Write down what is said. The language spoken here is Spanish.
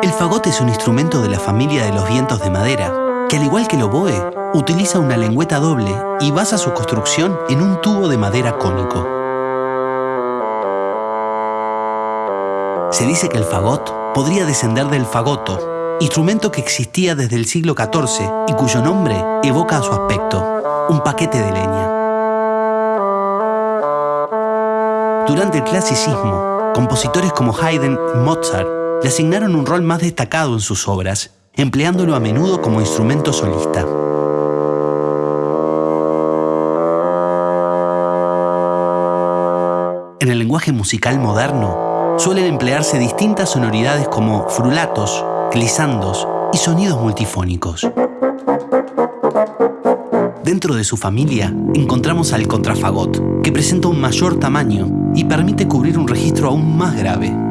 El fagot es un instrumento de la familia de los vientos de madera, que al igual que el oboe, utiliza una lengüeta doble y basa su construcción en un tubo de madera cónico. Se dice que el fagot podría descender del fagoto, instrumento que existía desde el siglo XIV y cuyo nombre evoca a su aspecto, un paquete de leña. Durante el clasicismo, compositores como Haydn y Mozart le asignaron un rol más destacado en sus obras, empleándolo a menudo como instrumento solista. En el lenguaje musical moderno, suelen emplearse distintas sonoridades como frulatos, glisandos y sonidos multifónicos. Dentro de su familia encontramos al contrafagot, que presenta un mayor tamaño y permite cubrir un registro aún más grave.